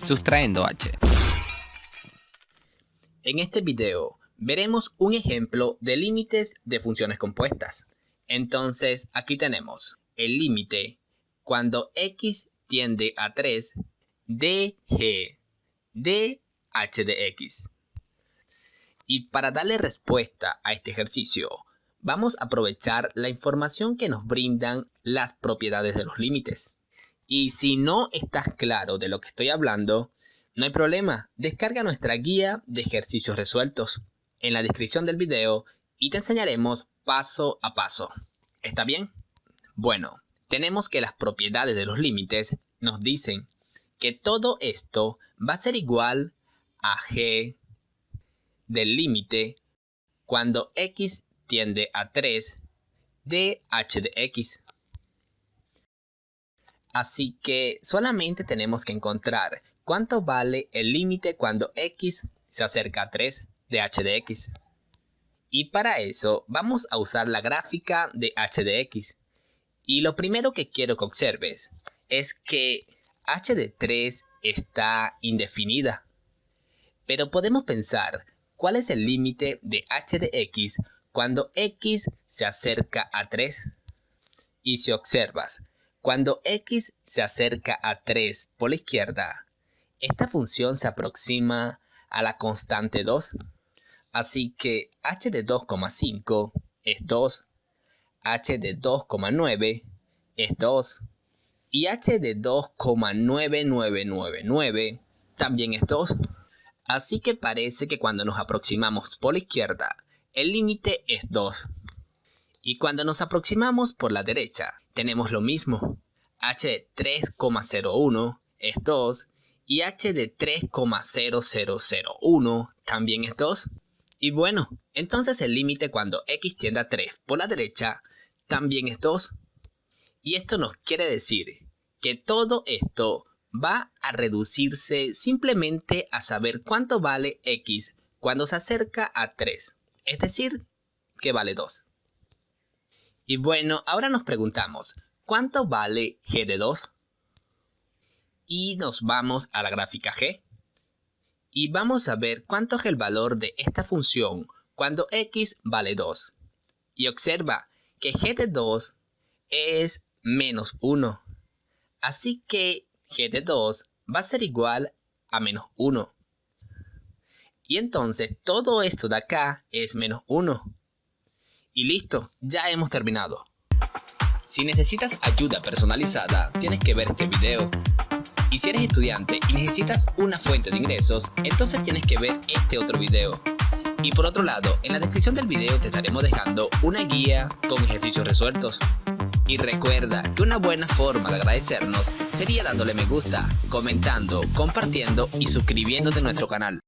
sustrayendo h. En este video veremos un ejemplo de límites de funciones compuestas. Entonces aquí tenemos el límite cuando x tiende a 3 de g de h de x. Y para darle respuesta a este ejercicio, vamos a aprovechar la información que nos brindan las propiedades de los límites. Y si no estás claro de lo que estoy hablando, no hay problema, descarga nuestra guía de ejercicios resueltos en la descripción del video y te enseñaremos paso a paso. ¿Está bien? Bueno, tenemos que las propiedades de los límites nos dicen que todo esto va a ser igual a g del límite cuando x tiende a 3 de h de x. Así que solamente tenemos que encontrar cuánto vale el límite cuando x se acerca a 3 de h de x. Y para eso vamos a usar la gráfica de h de x. Y lo primero que quiero que observes es que h de 3 está indefinida. Pero podemos pensar cuál es el límite de h de x cuando x se acerca a 3. Y si observas, cuando x se acerca a 3 por la izquierda, esta función se aproxima a la constante 2. Así que h de 2,5 es 2, h de 2,9 es 2 y h de 2,9999 también es 2. Así que parece que cuando nos aproximamos por la izquierda, el límite es 2. Y cuando nos aproximamos por la derecha, tenemos lo mismo. h de 3,01 es 2 y h de 3,0001 también es 2. Y bueno, entonces el límite cuando x tiende a 3 por la derecha también es 2. Y esto nos quiere decir que todo esto va a reducirse simplemente a saber cuánto vale x cuando se acerca a 3, es decir, que vale 2. Y bueno, ahora nos preguntamos, ¿cuánto vale g de 2? Y nos vamos a la gráfica g. Y vamos a ver cuánto es el valor de esta función cuando x vale 2. Y observa que g de 2 es menos 1. Así que g de 2 va a ser igual a menos 1. Y entonces todo esto de acá es menos 1. Y listo, ya hemos terminado. Si necesitas ayuda personalizada, tienes que ver este video. Y si eres estudiante y necesitas una fuente de ingresos, entonces tienes que ver este otro video. Y por otro lado, en la descripción del video te estaremos dejando una guía con ejercicios resueltos. Y recuerda que una buena forma de agradecernos sería dándole me gusta, comentando, compartiendo y suscribiéndote a nuestro canal.